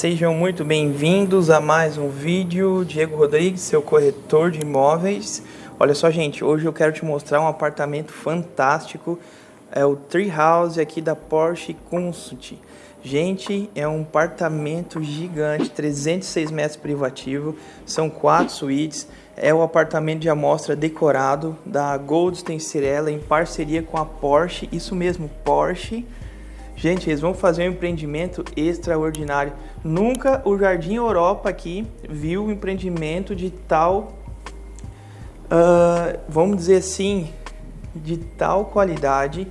Sejam muito bem-vindos a mais um vídeo. Diego Rodrigues, seu corretor de imóveis. Olha só, gente, hoje eu quero te mostrar um apartamento fantástico. É o Tree House aqui da Porsche Consult. Gente, é um apartamento gigante, 306 metros privativo, são quatro suítes. É o apartamento de amostra decorado da Goldstein Cirella em parceria com a Porsche. Isso mesmo, Porsche. Gente, eles vão fazer um empreendimento extraordinário. Nunca o Jardim Europa aqui viu um empreendimento de tal, uh, vamos dizer assim, de tal qualidade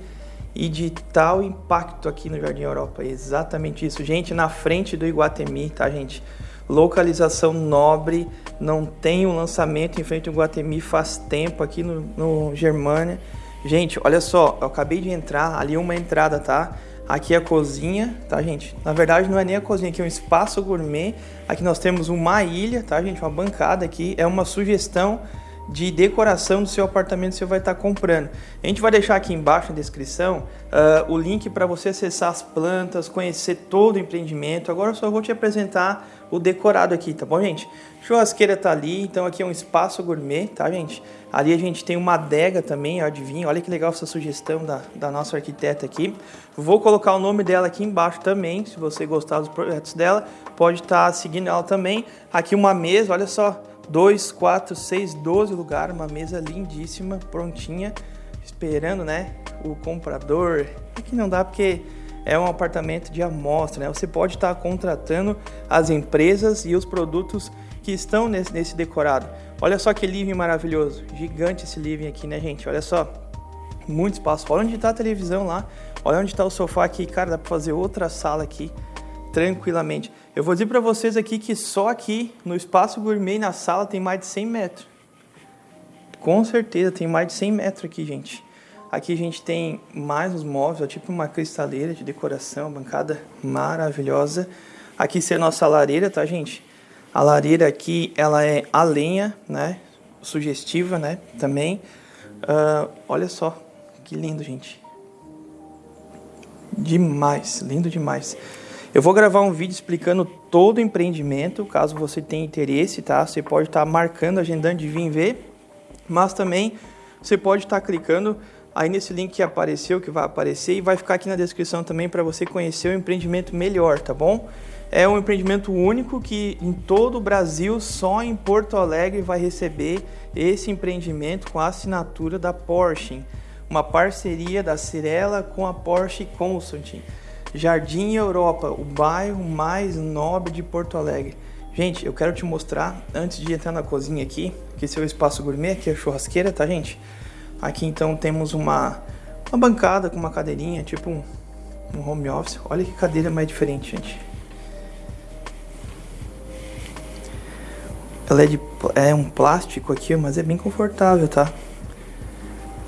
e de tal impacto aqui no Jardim Europa. Exatamente isso. Gente, na frente do Iguatemi, tá, gente? Localização nobre, não tem um lançamento em frente ao Iguatemi faz tempo aqui no, no Germânia. Gente, olha só, eu acabei de entrar, ali uma entrada, tá? Aqui é a cozinha, tá, gente? Na verdade, não é nem a cozinha, aqui é um espaço gourmet. Aqui nós temos uma ilha, tá, gente? Uma bancada aqui. É uma sugestão de decoração do seu apartamento que você vai estar comprando. A gente vai deixar aqui embaixo na descrição uh, o link para você acessar as plantas, conhecer todo o empreendimento. Agora eu só vou te apresentar o decorado aqui, tá bom, gente? Churrasqueira tá ali, então aqui é um espaço gourmet, tá, gente? Ali a gente tem uma adega também, adivinha? Olha que legal essa sugestão da, da nossa arquiteta aqui. Vou colocar o nome dela aqui embaixo também, se você gostar dos projetos dela, pode estar tá seguindo ela também. Aqui uma mesa, olha só, 2, 4, 6, 12 lugares, uma mesa lindíssima, prontinha, esperando, né, o comprador. Aqui não dá porque é um apartamento de amostra, né? Você pode estar contratando as empresas e os produtos que estão nesse, nesse decorado. Olha só que living maravilhoso, gigante esse living aqui, né, gente? Olha só, muito espaço. Olha onde está a televisão lá, olha onde está o sofá aqui, cara, dá para fazer outra sala aqui tranquilamente. Eu vou dizer para vocês aqui que só aqui no espaço gourmet na sala tem mais de 100 metros. Com certeza tem mais de 100 metros aqui, gente. Aqui a gente tem mais os móveis, ó, tipo uma cristaleira de decoração, bancada maravilhosa. Aqui ser a nossa lareira, tá, gente? A lareira aqui, ela é a lenha, né? Sugestiva, né? Também. Uh, olha só, que lindo, gente. Demais, lindo demais. Eu vou gravar um vídeo explicando todo o empreendimento, caso você tenha interesse, tá? Você pode estar tá marcando, agendando de vir ver, mas também você pode estar tá clicando aí nesse link que apareceu, que vai aparecer e vai ficar aqui na descrição também para você conhecer o empreendimento melhor, tá bom? É um empreendimento único que em todo o Brasil, só em Porto Alegre vai receber esse empreendimento com a assinatura da Porsche, uma parceria da Cirela com a Porsche Consulting. Jardim Europa, o bairro mais nobre de Porto Alegre. Gente, eu quero te mostrar, antes de entrar na cozinha aqui, que esse é o espaço gourmet, aqui é a churrasqueira, tá gente? Aqui então temos uma, uma bancada com uma cadeirinha, tipo um, um home office. Olha que cadeira mais diferente, gente. Ela é, de, é um plástico aqui, mas é bem confortável, tá?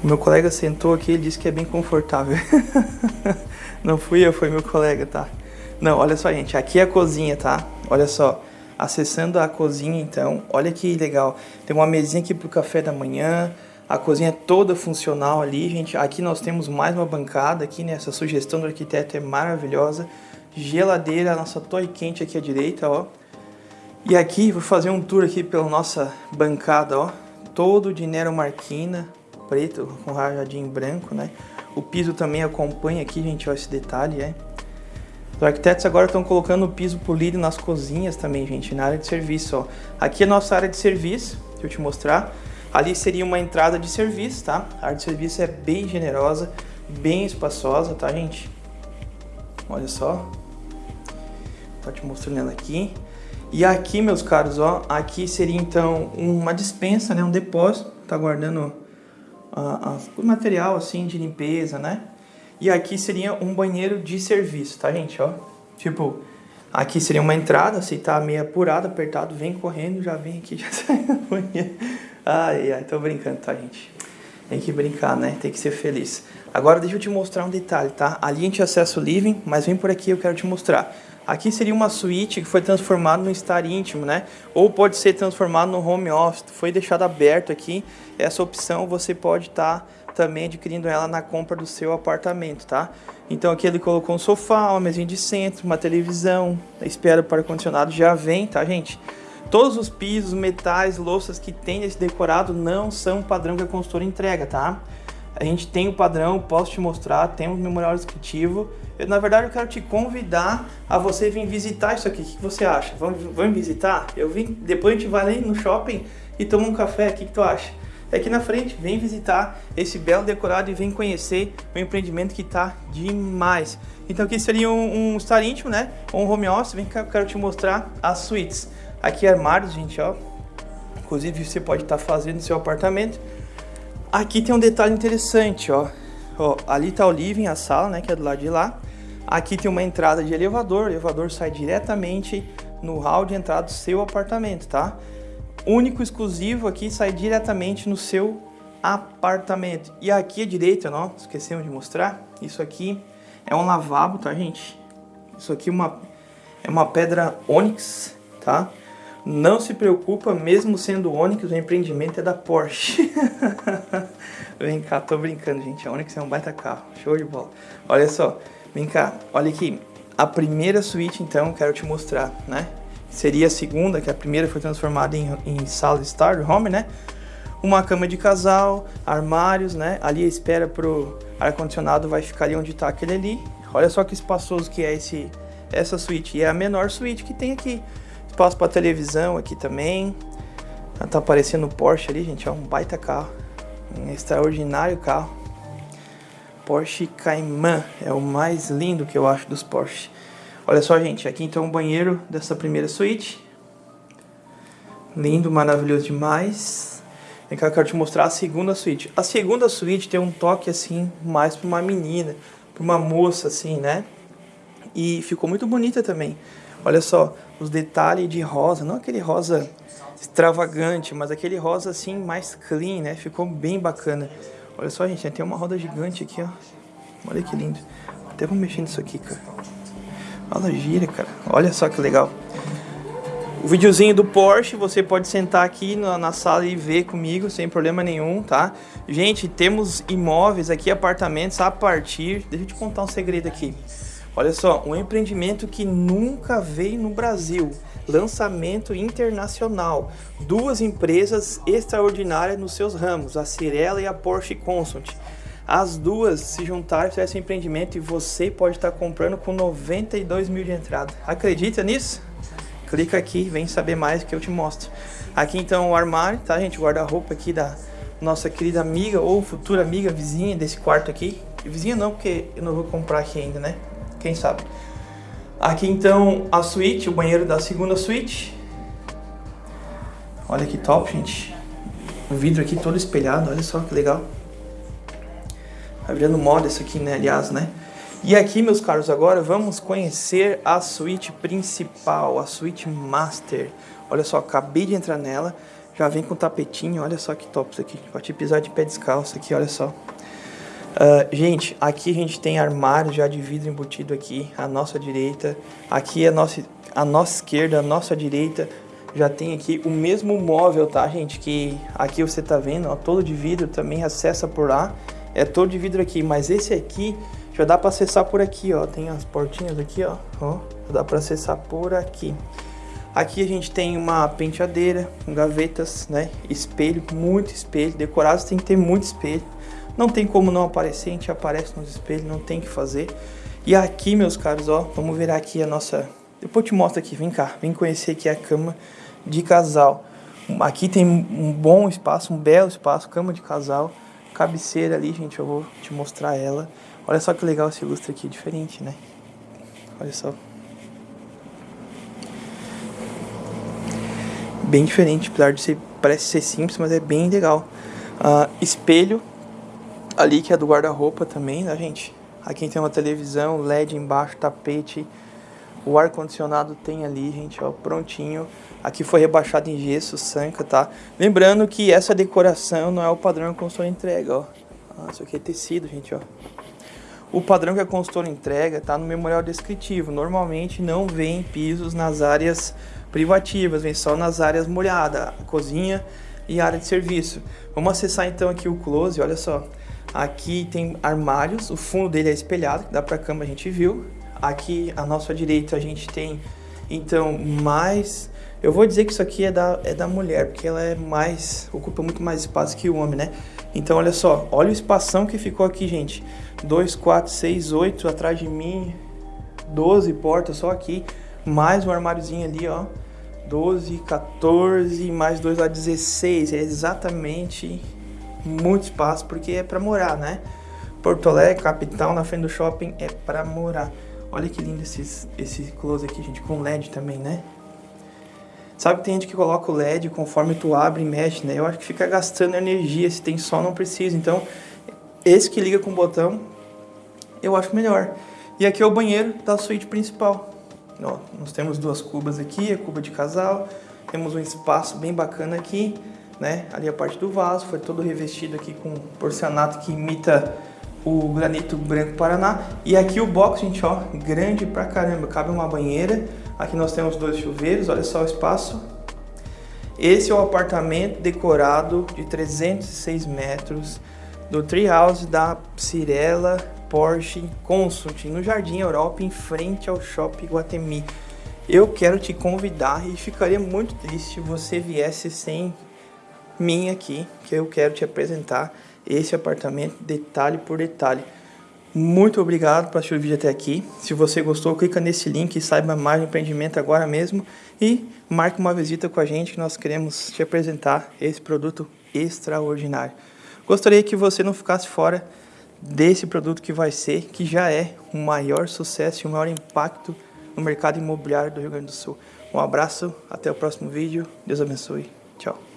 O meu colega sentou aqui e disse que é bem confortável. Não fui eu, foi meu colega, tá? Não, olha só, gente. Aqui é a cozinha, tá? Olha só. Acessando a cozinha, então, olha que legal. Tem uma mesinha aqui pro café da manhã. A cozinha é toda funcional ali, gente. Aqui nós temos mais uma bancada aqui, né? Essa sugestão do arquiteto é maravilhosa. Geladeira, nossa torre quente aqui à direita, ó. E aqui, vou fazer um tour aqui pela nossa bancada, ó. Todo de Nero Marquina, preto com rajadinho branco, né? O piso também acompanha aqui, gente, ó, esse detalhe, é. Os arquitetos agora estão colocando o piso polido nas cozinhas também, gente, na área de serviço, ó. Aqui é a nossa área de serviço, deixa eu te mostrar. Ali seria uma entrada de serviço, tá? A área de serviço é bem generosa, bem espaçosa, tá, gente? Olha só. Tô te mostrando ela aqui. E aqui, meus caros, ó, aqui seria então uma dispensa, né, um depósito, tá guardando o material assim de limpeza, né? E aqui seria um banheiro de serviço, tá, gente? Ó, tipo, aqui seria uma entrada, se tá meio apurado, apertado, vem correndo, já vem aqui, já sai do banheiro. Ai, ai, tô brincando, tá, gente? Tem que brincar, né? Tem que ser feliz. Agora deixa eu te mostrar um detalhe, tá? Ali a gente acessa o living, mas vem por aqui, eu quero te mostrar. Aqui seria uma suíte que foi transformada no estar íntimo, né? Ou pode ser transformado no home office. Foi deixado aberto aqui. Essa opção você pode estar tá também adquirindo ela na compra do seu apartamento, tá? Então aqui ele colocou um sofá, uma mesinha de centro, uma televisão, espera para o ar-condicionado já vem, tá gente? Todos os pisos, metais, louças que tem nesse decorado não são padrão que a consultora entrega, tá? A gente tem o padrão, posso te mostrar, tem um memorial descritivo. Eu, na verdade, eu quero te convidar a você vir visitar isso aqui. O que você acha? Vamos, vamos visitar? Eu vim, depois a gente vai ali no shopping e toma um café. O que, que tu acha? É aqui na frente, vem visitar esse belo decorado e vem conhecer o empreendimento que tá demais. Então aqui seria um, um estar íntimo, né? Ou um home office. Vem cá, eu quero te mostrar as suítes. Aqui armários, gente, ó. Inclusive você pode estar tá fazendo seu apartamento. Aqui tem um detalhe interessante, ó. ó. Ali tá o living, a sala, né, que é do lado de lá. Aqui tem uma entrada de elevador, o elevador sai diretamente no hall de entrada do seu apartamento, tá? Único exclusivo aqui sai diretamente no seu apartamento. E aqui à direita, ó, esquecemos de mostrar, isso aqui é um lavabo, tá, gente? Isso aqui é uma, é uma pedra ônix, tá? Não se preocupa, mesmo sendo Onix, o empreendimento é da Porsche. vem cá, tô brincando, gente. A Onix é um baita carro. Show de bola. Olha só, vem cá, olha aqui. A primeira suíte, então, quero te mostrar, né? Seria a segunda, que a primeira foi transformada em, em sala Star Home, né? Uma cama de casal, armários, né? Ali a espera pro ar-condicionado vai ficar ali onde tá aquele ali. Olha só que espaçoso que é esse, essa suíte. E é a menor suíte que tem aqui. Espaço para televisão aqui também. Tá aparecendo o Porsche ali, gente. É um baita carro. Um extraordinário carro. Porsche Cayman. É o mais lindo que eu acho dos Porsche. Olha só, gente. Aqui então o banheiro dessa primeira suíte. Lindo, maravilhoso demais. Vem cá, eu quero te mostrar a segunda suíte. A segunda suíte tem um toque assim, mais para uma menina, para uma moça assim, né? E ficou muito bonita também. Olha só, os detalhes de rosa, não aquele rosa extravagante, mas aquele rosa assim mais clean, né? Ficou bem bacana. Olha só, gente, tem uma roda gigante aqui, ó. Olha que lindo. Até vou mexer nisso aqui, cara. Olha, gira, cara. Olha só que legal. O videozinho do Porsche, você pode sentar aqui na, na, sala e ver comigo, sem problema nenhum, tá? Gente, temos imóveis aqui, apartamentos a partir... Deixa eu te contar um segredo aqui. Olha só, um empreendimento que nunca veio no Brasil. Lançamento internacional. Duas empresas extraordinárias nos seus ramos, a Cirela e a Porsche Consult. As duas se juntaram para esse empreendimento e você pode estar comprando com 92 mil de entrada. Acredita nisso? Clica aqui, vem saber mais que eu te mostro. Aqui então o armário, tá gente? Guarda-roupa aqui da nossa querida amiga ou futura amiga vizinha desse quarto aqui. Vizinha não, porque eu não vou comprar aqui ainda, né? Quem sabe. Aqui então a suíte, o banheiro da segunda suíte. Olha que top, gente. O vidro aqui todo espelhado, olha só que legal. Tá virando moda isso aqui, né? Aliás, né? E aqui, meus caros, agora vamos conhecer a suíte principal, a suíte master. Olha só, acabei de entrar nela, já vem com tapetinho, olha só que top isso aqui. Pode pisar de pé descalço aqui, olha só. Uh, gente, aqui a gente tem armário já de vidro embutido aqui, à nossa direita. Aqui a nossa, a nossa esquerda, a nossa direita, já tem aqui o mesmo móvel, tá, gente? Que aqui você tá vendo, ó, todo de vidro, também acessa por lá. É todo de vidro aqui, mas esse aqui já dá para acessar por aqui, ó. Tem as portinhas aqui, ó. ó dá para acessar por aqui. Aqui a gente tem uma penteadeira, gavetas, né? Espelho, muito espelho. Decorados tem que ter muito espelho. Não tem como não aparecer, a gente aparece nos espelhos, não tem que fazer. E aqui, meus caros, ó, vamos ver aqui a nossa... Depois eu te mostro aqui, vem cá, vem conhecer aqui a cama de casal. Aqui tem um bom espaço, um belo espaço, cama de casal. Cabeceira ali, gente, eu vou te mostrar ela. Olha só que legal esse lustre aqui, diferente, né? Olha só. Bem diferente, apesar de ser, parece ser simples, mas é bem legal. Uh, espelho ali que é do guarda-roupa também, né, gente? Aqui tem uma televisão, LED embaixo, tapete. O ar-condicionado tem ali, gente, ó, prontinho. Aqui foi rebaixado em gesso, sanca, tá? Lembrando que essa decoração não é o padrão que a consultora entrega, ó. Ah, isso aqui é tecido, gente, ó. O padrão que a consultora entrega tá no memorial descritivo. Normalmente não vem pisos nas áreas privativas, vem só nas áreas molhadas. Cozinha e área de serviço. Vamos acessar então aqui o close, olha só. Aqui tem armários, o fundo dele é espelhado, que dá para a cama a gente viu. Aqui à nossa direita a gente tem então mais eu vou dizer que isso aqui é da, é da mulher, porque ela é mais. ocupa muito mais espaço que o homem, né? Então, olha só, olha o espação que ficou aqui, gente. 2, 4, 6, 8 atrás de mim, 12 portas só aqui, mais um armáriozinho ali, ó. 12, 14, mais dois lá, 16. É exatamente muito espaço, porque é para morar, né? Porto Alegre, capital, na frente do shopping, é para morar. Olha que lindo esses, esse close aqui, gente, com LED também, né? Sabe que tem gente que coloca o LED conforme tu abre e mexe, né? Eu acho que fica gastando energia, se tem sol não precisa. Então, esse que liga com o botão, eu acho melhor. E aqui é o banheiro da suíte principal. Ó, nós temos duas cubas aqui, a cuba de casal. Temos um espaço bem bacana aqui, né? Ali a parte do vaso, foi todo revestido aqui com porcelanato que imita o granito branco Paraná. E aqui o box, gente, ó, grande pra caramba. Cabe uma banheira. Aqui nós temos dois chuveiros, olha só o espaço. Esse é o apartamento decorado de 306 metros do Treehouse da Cirela Porsche Consult, no Jardim Europa, em frente ao Shopping Guatemi. Eu quero te convidar e ficaria muito triste se você viesse sem mim aqui, que eu quero te apresentar esse apartamento detalhe por detalhe. Muito obrigado por assistir o vídeo até aqui. Se você gostou, clica nesse link e saiba mais do empreendimento agora mesmo. E marque uma visita com a gente que nós queremos te apresentar esse produto extraordinário. Gostaria que você não ficasse fora desse produto que vai ser, que já é o maior sucesso e o maior impacto no mercado imobiliário do Rio Grande do Sul. Um abraço, até o próximo vídeo. Deus abençoe. Tchau.